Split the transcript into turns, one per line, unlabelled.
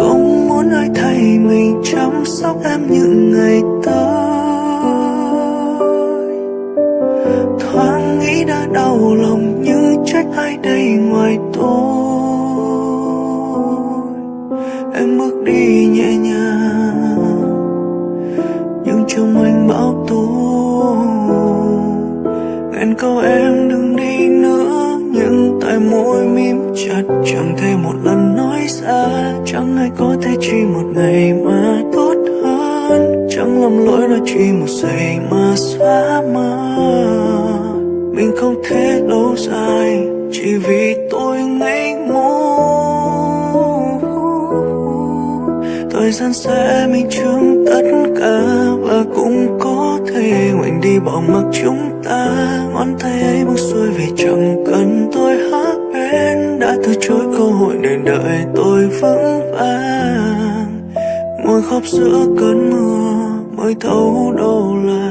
không muốn ai thay mình, chăm sóc em những ngày tới. Thoáng nghĩ đã đau lòng nhưng trách ai đây ngoài tôi. Em bước đi nhẹ nhàng, nhưng trong anh bão tố. Ngàn câu em đừng đi nữa, nhưng tại môi mím chặt chẳng thể một lần nói ra, chẳng ai có thể chỉ một ngày mà tốt hơn. Chẳng lầm lỗi là chỉ một giây mà xóa mờ mình không thể lâu dài, chỉ vì tôi ngây ngô. Thời gian sẽ minh chứng tất cả và cũng có thể ngoảnh đi bỏ mặc chúng ta. Ngón tay ấy buông xuôi vì chẳng cần chối cơ hội để đợi tôi vững vàng. Ngồi khóc giữa cơn mưa mới thấu đâu là